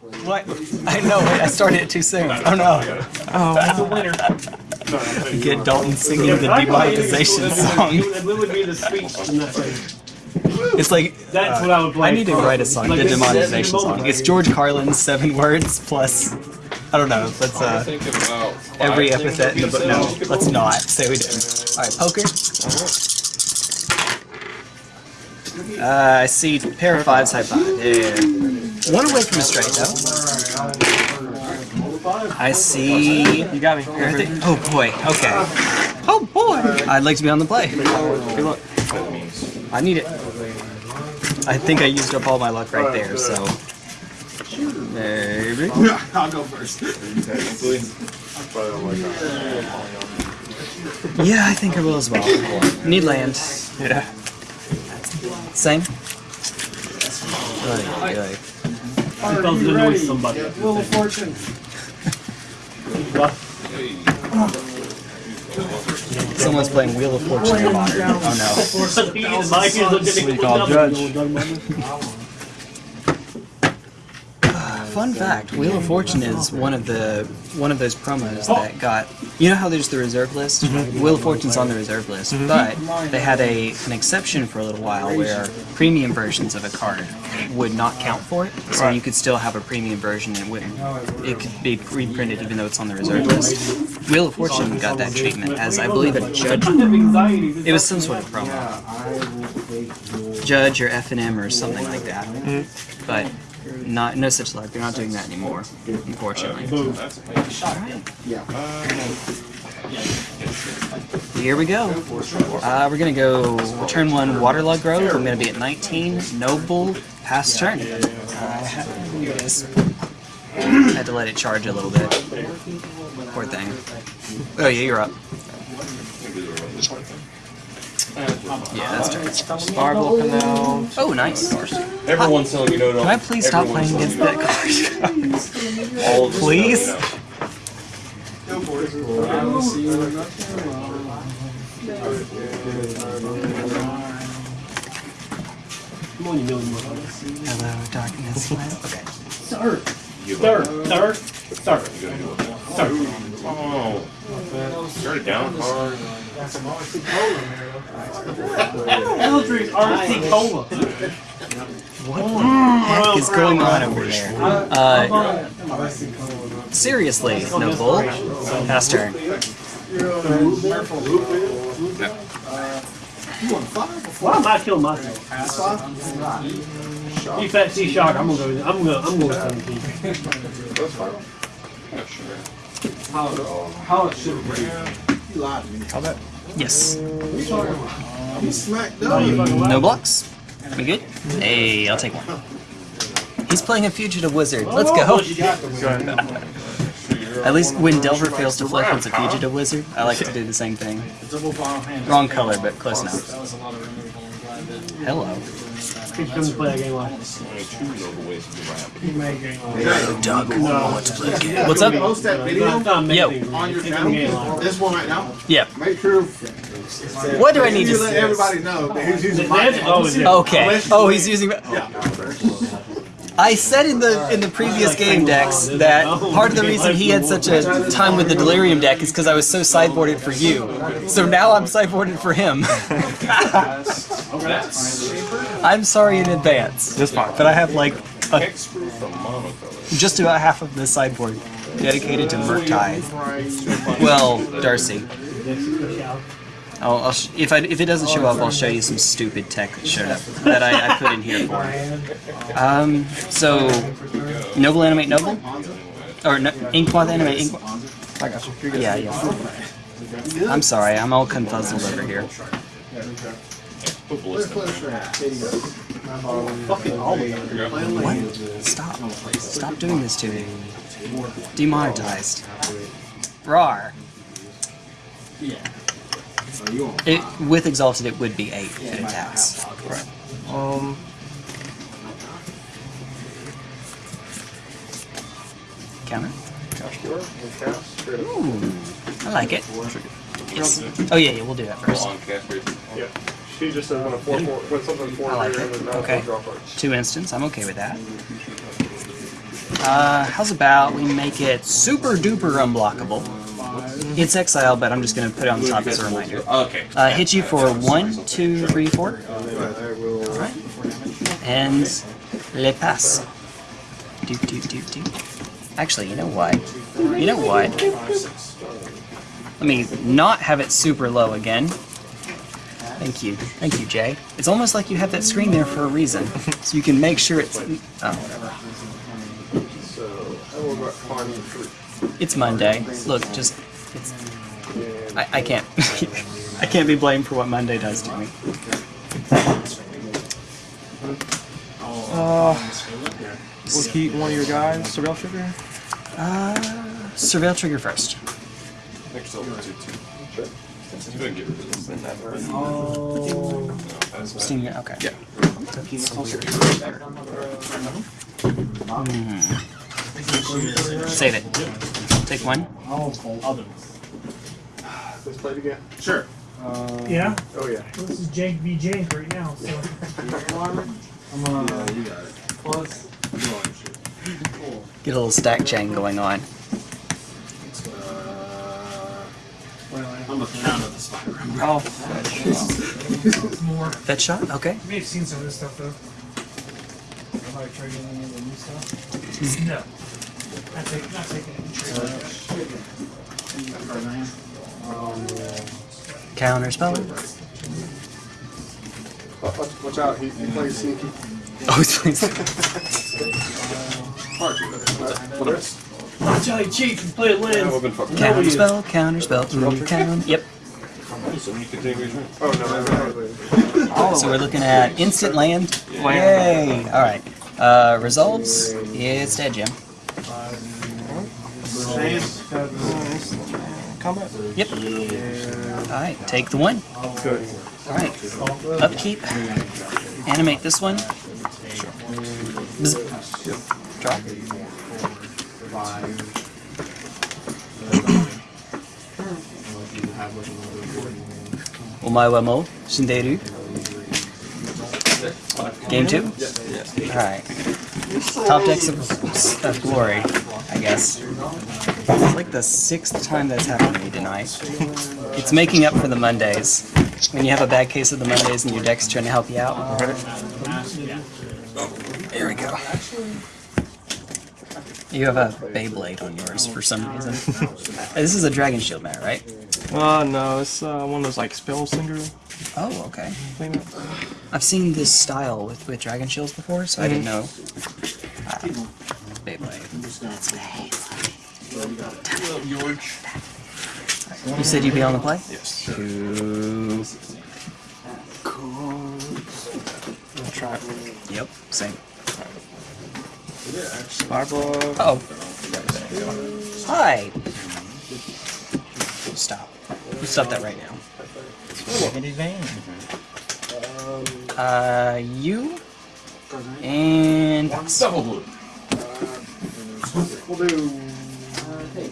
god. What? I know, wait, I started it too soon. Oh no. That's a winner. Get Dalton singing the demonetization song. It would be the speech from that thing. It's like, That's what I would play. I need to write a song, Like the this demonetization song. It's George Carlin's seven words plus, I don't know, let's uh, every epithet in the book. No, let's not say we didn't. Alright, poker. Uh, I see pair of fives, high five. Yeah. One away from a straight though. I see. You got me. Everything. Oh boy. Okay. Oh boy. I'd like to be on the play. Good luck. I need it. I think I used up all my luck right there. So. Maybe. I'll go first. Yeah, I think I will as well. Need land. Yeah. Same. Oy, oy. I felt it annoyed somebody. Wheel of Fortune. Someone's playing Wheel of Fortune in modern. Oh Mike is looking What do you call judge? Fun fact: Wheel of Fortune is one of the one of those promos that oh. got. You know how there's the reserve list. Mm-hmm. Wheel of Fortune's on the reserve list, mm-hmm. but they had a an exception for a little while where premium versions of a card would not count for it. So Right. you could still have a premium version and it wouldn't. It could be reprinted even though it's on the reserve list. Wheel of Fortune got that treatment as I believe a judge. It was some sort of promo. Judge or F and M or something like that. Mm-hmm. But not no such luck. They're not doing that anymore, unfortunately. Here we go. Uh, we're gonna go turn one Waterlogged Grove. I'm gonna be at 19. Noble pass turn. Uh, is. Had to let it charge a little bit. Poor thing. Oh yeah, you're up. Yeah, that's turn. Marble Canal. Oh, nice. Everyone's telling you no, no. Can I please stop playing against that card? please? Come on, you million bucks. Hello, darkness. Okay. Sir. Sir. Sir. Sir. Sir. Oh, start it down hard. Eldridge RC Cola. What the heck is going on over there? Uh, seriously, Noble. Pass turn. Why am I killing myself? You fat T shock. I'm gonna go. with- I'm gonna. I'm going with 17. How it should be. You lied to me. Yes. You smacked Oh, you up. fucking. No blocks? We good? Hey, I'll take one. He's playing a fugitive wizard. Let's go. You got the At least when Delver fails to flip once a fugitive wizard, I like to do the same thing. Wrong color, but close enough. Hello. Keep coming to play that game live. Only two noble ways to do rap. Doug, wants to play a game. What's up? Post that video Yo. on your channel. the game live. This one right now. Yeah. Make sure. What do I need you to let everybody know that he's using my That's name. always it. Okay. Oh, he's using. I said in the in the previous game decks oh, that part of the reason he had such a time with the Delirium deck is because I was so sideboarded for you. So now I'm sideboarded for him. I'm sorry in advance. That's fine. But I have like a, Hexproof from monocolor. just about half of the sideboard dedicated to Murktide. Well, Darcy. I'll, I'll if I if it doesn't show up, I'll show you some stupid tech that showed up that I, I put in here for. Um, so Noble animate Noble, or no, Inkmoth animate Ink. I got you. Yeah, yeah. I'm sorry, I'm all confuzzled over here. What? Stop! Stop doing this to me. Demonetized. Rar. It, with exalted, it would be eight if it attacks. Um, Counter. Ooh, I like it. Yes. Oh yeah, yeah, we'll do that first. Long cast rate. Yeah. She just says when a four four when something four I like it. Okay. Two instants, I'm okay with that. Uh, how's about we make it super duper unblockable? It's exile, but I'm just gonna put it on the top as a reminder. Okay. Uh, hit you for one, two, three, four. Alright. And le pass. Do, do, do, do. Actually, you know what? You know what? Let me not have it super low again. Thank you. Thank you, Jay. It's almost like you have that screen there for a reason. So you can make sure it's... Oh, whatever. So, I will go find the fruit. It's Monday. Look, just... It's... I, I can't... I can't be blamed for what Monday does to me. Uh, we'll keep one of your guys, Surveil Trigger. Uh, surveil trigger first. Next over to two. You didn't get rid of this. That's bad. Steam, okay. Yeah. Save it. Take one. Let's play it again. Sure. Uh, yeah? Oh yeah. This is Jake v. Jake right now, so. I'm a. Plus. Cool. Get a little stack chain going on. Well, I'm a fan of the spider. Oh, It's more. Fetch shot? Okay. You may have seen some of this stuff though. Have I tried any of the new stuff? Hmm. No. Not taking, not taking any. Counter spell. Watch, watch- watch out, he, he plays sneaky. Oh, please. What else? Watch how you cheat and play it Yeah, we've been fucking. Counter spell, counter spell, counter. Yep. So you continue your turn. Oh no, that's not later. So we're looking at instant land. Yay! Alright. Uh, resolves. It's dead, Jim. Combat. Yep. Alright, take the one. Good. Alright. Upkeep. Animate this one. Bzz. Draw. Omae wa mo shinderu. Game two? Alright. Top decks of, of glory, I guess. It's like the sixth time that's happened to me tonight. It's making up for the Mondays. When you have a bad case of the Mondays and your deck's trying to help you out. There we go. You have a Beyblade on yours for some reason. this is a Dragon Shield mat, right? Uh, no, it's uh, one of those like spell singer Oh, okay. I've seen this style with, with Dragon Shields before, so I didn't know. Ah, Beyblade. You said you'd be on the play? Yes. Cool. I'll try it. Yep, same. Spyblock. Oh. Hi. Stop. You stop that right now. Uh, you and. Double blue. We'll do. Let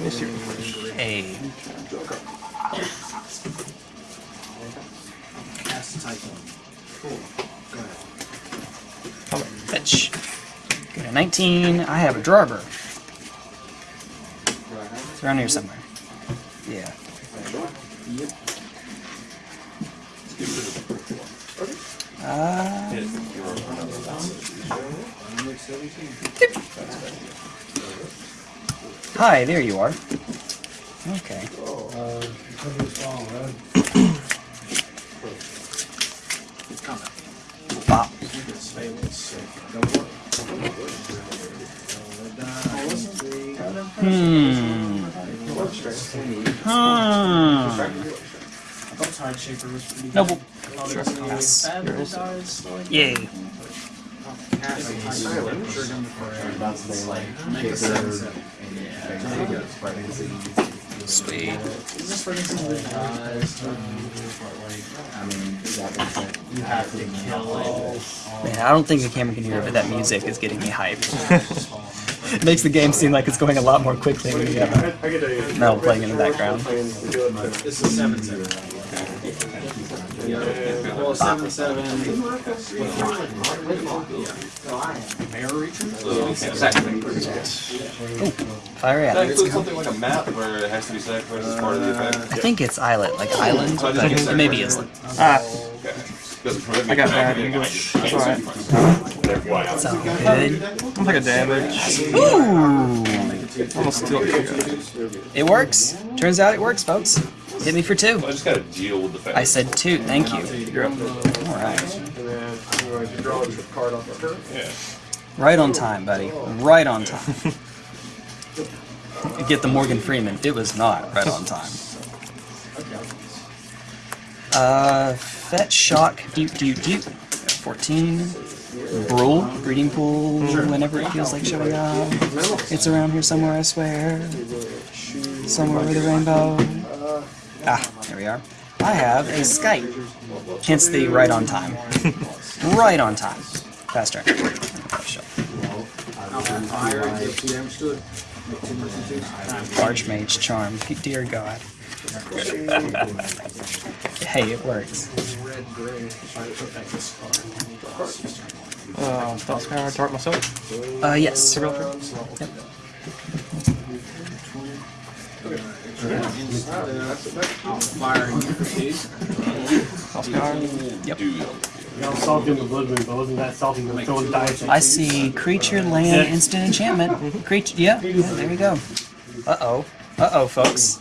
me see. Hey. Fetch. Get a 19. I have a Drawber. It's around here somewhere. Yeah. Uh, hi, there you are. Okay. Bop. Hmm. Hmm. Noble. Pass. Yay. Sweet. Man, I don't think the camera can hear it, but that music is getting me hyped. it makes the game seem like it's going a lot more quickly when you have get a. metal playing in the background. Playing, do it, but- This is seven seven. Well, seven seven. Exactly. Fire That at it. includes something like a map where it has to be sacrificed as part of the effect. I think it's islet, like island, So I just but get it may be islet. Ah, Okay. Doesn't prohibit me I got from bad English. just- I It's just- alright. Good. I'm like a damage. Ooh! Almost steal it. It works. Turns out it works, folks. Hit me for two. I just gotta deal with the fact. I said two. Thank you. Alright. And then I'm going to draw a card off of her. Yeah. Right on time, buddy. Right on time. Get the Morgan Freeman. It was not right on time. Uh, fetch, shock, deep, deep, deep. 14. Brule, breeding pool, whenever it feels like showing up. It's around here somewhere, I swear. Somewhere over the rainbow. Ah, there we are. I have a Skite. Hence the right on time. right on time. Faster. turn. Fire, and take two damage to it. Archmage charm. Dear God. Hey, it works. Uh, spell scour, dart myself. Uh, yes. Surreal Yep. Firing. Spell scour. Yep. Y'all salting the blood moon, but wasn't that salting the throwing dice? I see creature, land, instant enchantment. Creature, yeah, yeah, there we go. Uh oh. Uh oh, folks.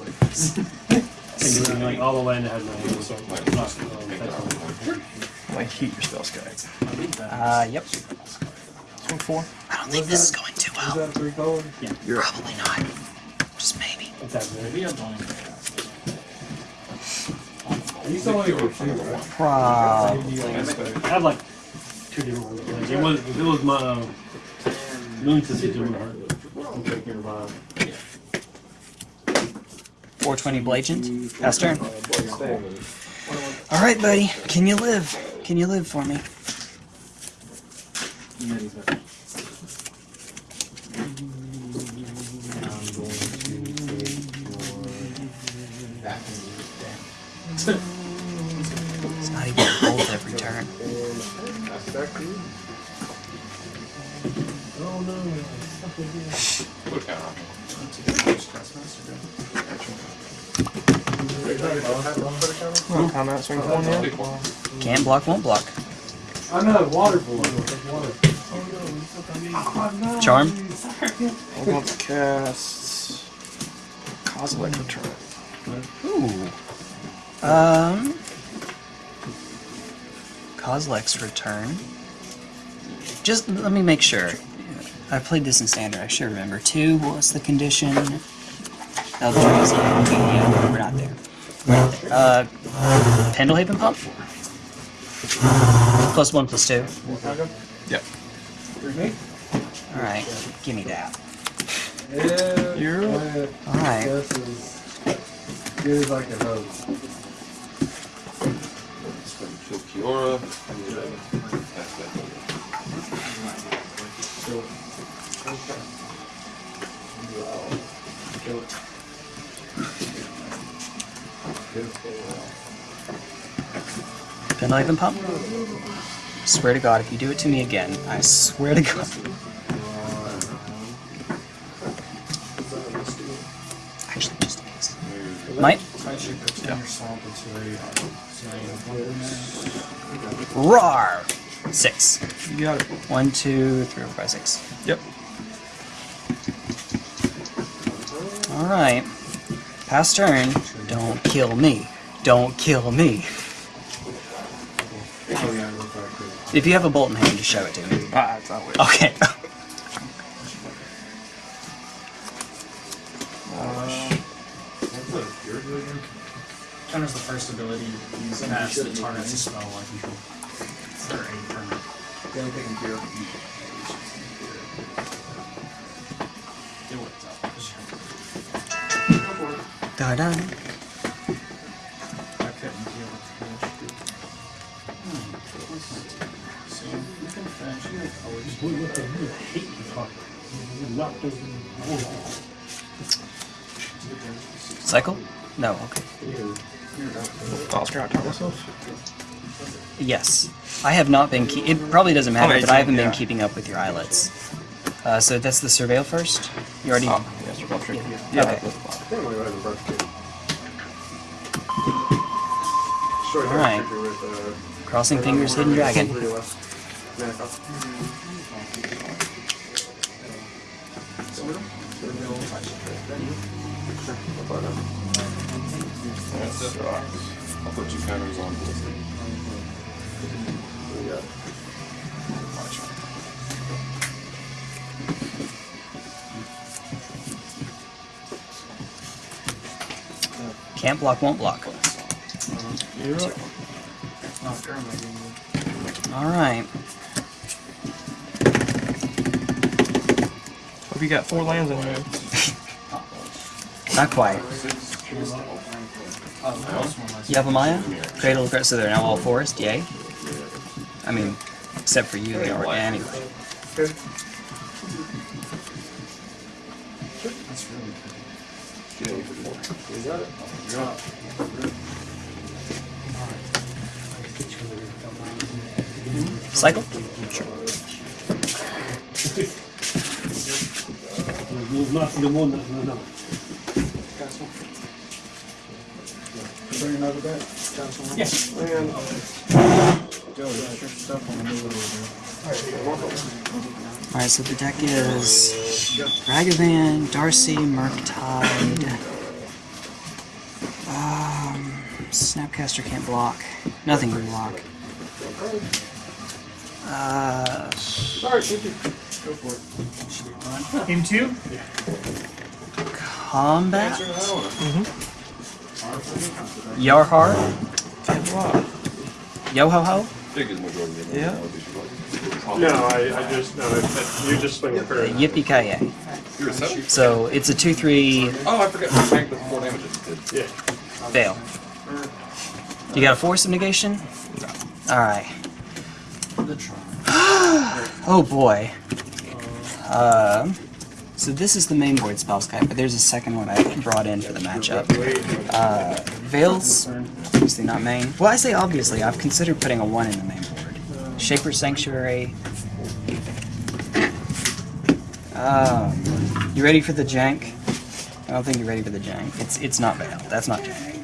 And you're like all the land that has no hand, so um, that's I heat your spell scour. Uh, yep. Four. I don't think this is going too Is well. that three color? Probably not. Just maybe. What's happening? You saw what you were Probably. I have like two different ones. Like, it was it was my uh, moon sister doing her. I'm taking her vibe. 420 Blagent. Pass turn. Alright, buddy. Can you live? Can you live for me? Put counter on. No comment. Swing four now. Take one. Can't block, won't block. I know, water balloon. Charm. I'm going to cast Cosmic Return. Ooh. Um. Kozilek's return. Just let me make sure. I played this in standard. I should remember. Two. What was the condition? Eldrazi. Yeah, we're not there. We're not there. Uh, Pendelhaven pump. Plus one, plus two. Yep. All right, give me that. Yeah. You're All right. This is good as I can hope. Kiora. That's that. Pendelhaven pump. Swear to God, if you do it to me again, I swear to God. Actually, just in case. Might. Rar! Six. you got it. One, two, three, four, five, six. Yep. Alright. Pass turn. Don't kill me. Don't kill me. If you have a bolt in hand, just show it to me. Ah, it's not weird. Okay. Counters the first ability used past the target's spell I control. For a permanent. It worked out. Da da. I couldn't deal with the So you can fetch your colors. Boy, what the hell? I hate this fucker. You knocked Cycle? No, okay. I was gonna myself. Yes. I have not been. Ke- it probably doesn't matter, Oh, but I haven't 18, been keeping up with your eyelets. Uh, so that's the surveil first. You already. Oh, yes, we're going. Yeah. Yeah, Okay. that's fine. I think I'm gonna go ahead and birth kid. Destroy her Alright. creature with, uh, Crossing fingers, hidden dragon. Three less. I'll buy that. That's it. Put two counters on Ballista. What do? Can't block, won't block. You're up. All right. Hope you got four lands in your hand. Not quite. Yavimaya, Cradle of Growth, so they're now all forest, yay. I mean, except for you, they are anyway. Okay. That's really good. You got it. Cycle? Bring another back. Yes. And Joe, that's your stuff on the middle over Alright, so the deck is Ragavan, Darcy, Murktide. Um, Snapcaster can't block. Nothing can block. Uh, sorry, thank you. Go for it. Game two? combat? Yarhar? Wow. Yo ho ho? Big is majority of them. Yeah. No, I, I just, no, I- you just swing the curve. Yippee ki yay. You're a seven? So it's a 2 3 Oh, I forgot. You tanked with four damages. Did. Yeah. fail. You got a force of negation? Alright. Oh boy. Um, so this is the main board Spellskite, but there's a second one I brought in for the matchup. Uh, Veils, obviously not main. Well, I say obviously, I've considered putting a 1 in the main board. Shaper Sanctuary. Um, you ready for the jank? I don't think you're ready for the jank. It's it's not Veil. That's not jank.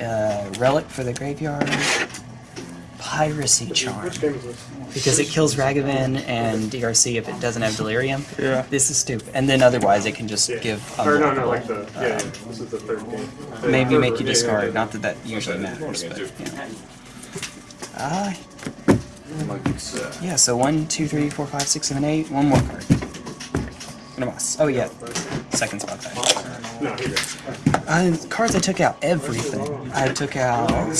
Uh, Relic for the graveyard. Piracy Charm Which game is this? because it kills Ragavan and DRC if it doesn't have Delirium. Yeah. This is stupid. And then otherwise it can just Yeah. give Or no, no, like the, yeah, yeah, this is the third game. The maybe third make one, you yeah, yeah, discard. yeah. Not that that usually matters, but you know. Ah, Like it's, uh, yeah. So one, two, three, four, five, six, seven, eight. One more card. And a boss. Oh yeah, second spot back. No, here you go. Uh, cards I took out everything. I took out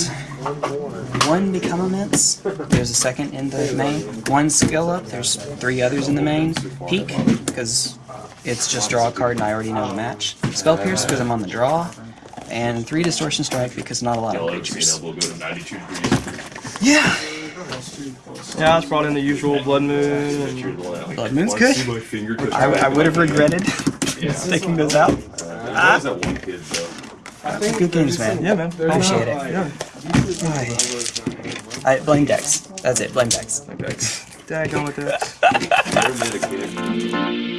one Become Immense. There's a second in the main. One Skill Up. There's three others in the main. Peak, because it's just draw a card and I already know the match. Spell Pierce, because I'm on the draw. And three Distortion Strike, because not a lot of creatures. elbow go to 92 degrees. Yeah! Yeah, I just brought in the usual Blood Moon and You're the one that, like, Blood Moon's wants to good. see my finger touch I, I would have regretted Yeah. taking those out. There's Good games, man. yeah, man. Appreciate it. Yeah. I blame Dex. That's it, blame Dex. Thanks. Daggone with that.